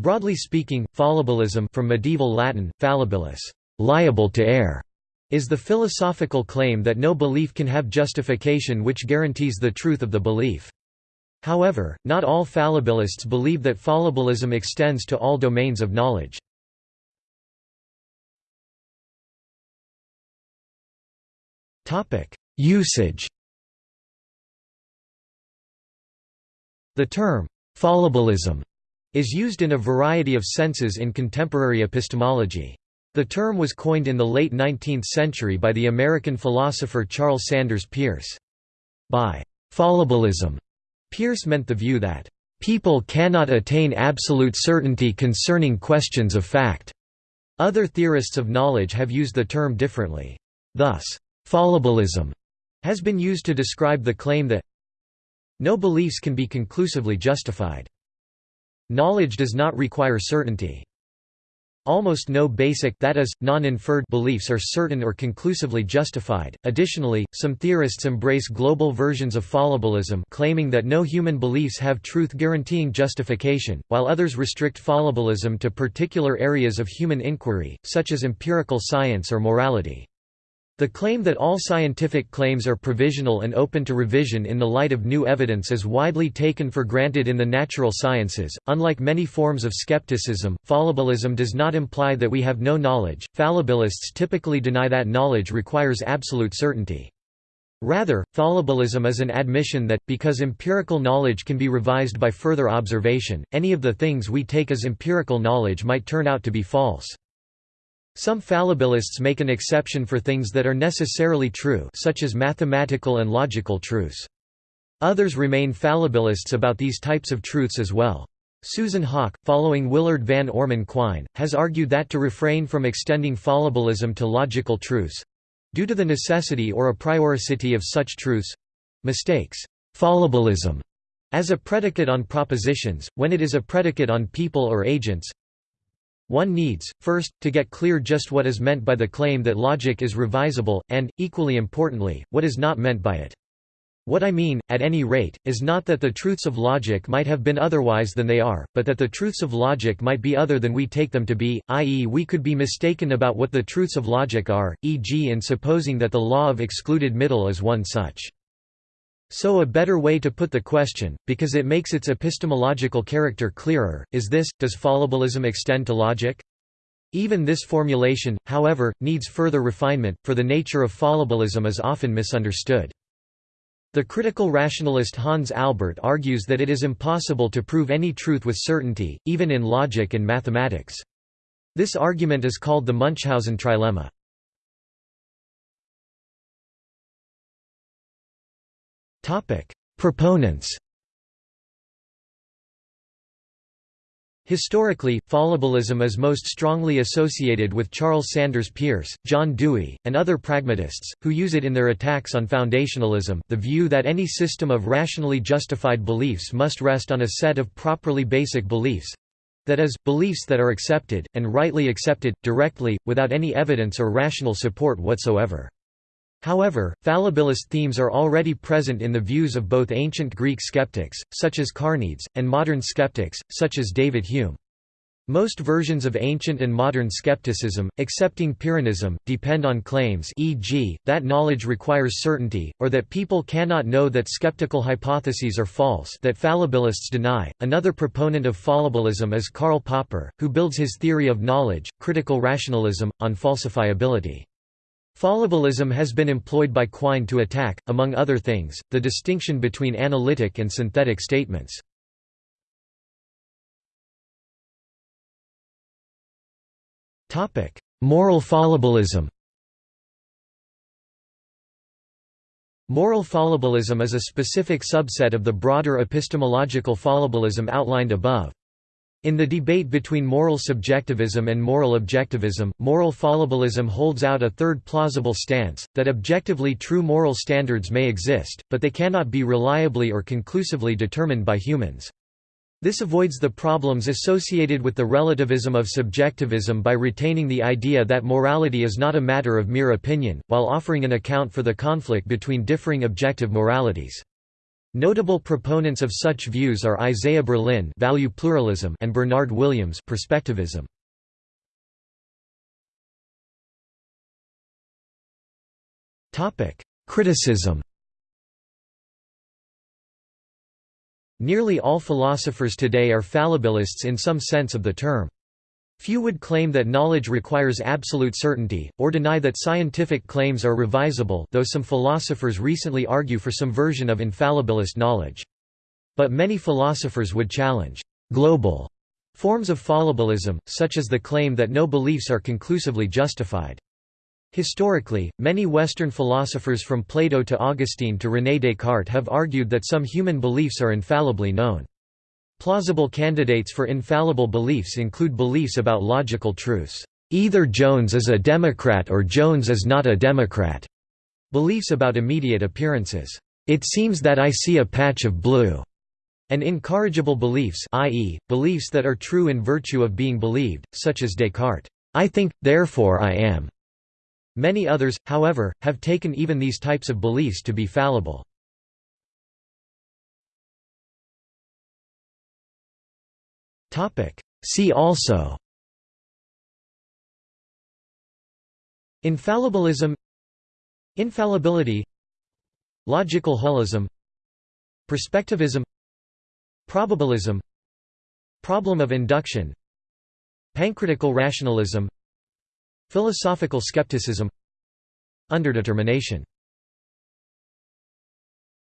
Broadly speaking, fallibilism from medieval Latin, fallibilis, liable to err, is the philosophical claim that no belief can have justification which guarantees the truth of the belief. However, not all fallibilists believe that fallibilism extends to all domains of knowledge. Usage The term, fallibilism, is used in a variety of senses in contemporary epistemology. The term was coined in the late 19th century by the American philosopher Charles Sanders Peirce. By fallibilism, Peirce meant the view that people cannot attain absolute certainty concerning questions of fact. Other theorists of knowledge have used the term differently. Thus, fallibilism has been used to describe the claim that no beliefs can be conclusively justified. Knowledge does not require certainty. Almost no basic that is, non-inferred beliefs are certain or conclusively justified. Additionally, some theorists embrace global versions of fallibilism claiming that no human beliefs have truth guaranteeing justification, while others restrict fallibilism to particular areas of human inquiry, such as empirical science or morality. The claim that all scientific claims are provisional and open to revision in the light of new evidence is widely taken for granted in the natural sciences. Unlike many forms of skepticism, fallibilism does not imply that we have no knowledge. Fallibilists typically deny that knowledge requires absolute certainty. Rather, fallibilism is an admission that, because empirical knowledge can be revised by further observation, any of the things we take as empirical knowledge might turn out to be false. Some fallibilists make an exception for things that are necessarily true such as mathematical and logical truths. Others remain fallibilists about these types of truths as well. Susan Haack, following Willard Van Orman Quine, has argued that to refrain from extending fallibilism to logical truths—due to the necessity or a prioricity of such truths—mistakes fallibilism as a predicate on propositions, when it is a predicate on people or agents, one needs, first, to get clear just what is meant by the claim that logic is revisable, and, equally importantly, what is not meant by it. What I mean, at any rate, is not that the truths of logic might have been otherwise than they are, but that the truths of logic might be other than we take them to be, i.e. we could be mistaken about what the truths of logic are, e.g. in supposing that the law of excluded middle is one such. So a better way to put the question, because it makes its epistemological character clearer, is this, does fallibilism extend to logic? Even this formulation, however, needs further refinement, for the nature of fallibilism is often misunderstood. The critical rationalist Hans Albert argues that it is impossible to prove any truth with certainty, even in logic and mathematics. This argument is called the Munchausen trilemma. Proponents Historically, fallibilism is most strongly associated with Charles Sanders Peirce, John Dewey, and other pragmatists, who use it in their attacks on foundationalism, the view that any system of rationally justified beliefs must rest on a set of properly basic beliefs—that is, beliefs that are accepted, and rightly accepted, directly, without any evidence or rational support whatsoever. However, fallibilist themes are already present in the views of both ancient Greek skeptics, such as Carneades, and modern skeptics, such as David Hume. Most versions of ancient and modern skepticism, excepting Pyrrhonism, depend on claims e.g., that knowledge requires certainty, or that people cannot know that skeptical hypotheses are false that fallibilists deny. Another proponent of fallibilism is Karl Popper, who builds his theory of knowledge, critical rationalism, on falsifiability. Fallibilism has been employed by Quine to attack, among other things, the distinction between analytic and synthetic statements. Moral fallibilism Moral fallibilism is a specific subset of the broader epistemological fallibilism outlined above. In the debate between moral subjectivism and moral objectivism, moral fallibilism holds out a third plausible stance, that objectively true moral standards may exist, but they cannot be reliably or conclusively determined by humans. This avoids the problems associated with the relativism of subjectivism by retaining the idea that morality is not a matter of mere opinion, while offering an account for the conflict between differing objective moralities. Notable proponents of such views are Isaiah Berlin value pluralism and Bernard Williams perspectivism. Criticism Nearly all philosophers today are fallibilists in some sense of the term. Few would claim that knowledge requires absolute certainty, or deny that scientific claims are revisable though some philosophers recently argue for some version of infallibilist knowledge. But many philosophers would challenge «global» forms of fallibilism, such as the claim that no beliefs are conclusively justified. Historically, many Western philosophers from Plato to Augustine to René Descartes have argued that some human beliefs are infallibly known. Plausible candidates for infallible beliefs include beliefs about logical truths. Either Jones is a Democrat or Jones is not a Democrat. Beliefs about immediate appearances. It seems that I see a patch of blue. And incorrigible beliefs i.e., beliefs that are true in virtue of being believed, such as Descartes' I think, therefore I am. Many others, however, have taken even these types of beliefs to be fallible. See also. Infallibilism. Infallibility. Logical holism. Perspectivism. Probabilism. Problem of induction. Pancritical rationalism. Philosophical skepticism. Underdetermination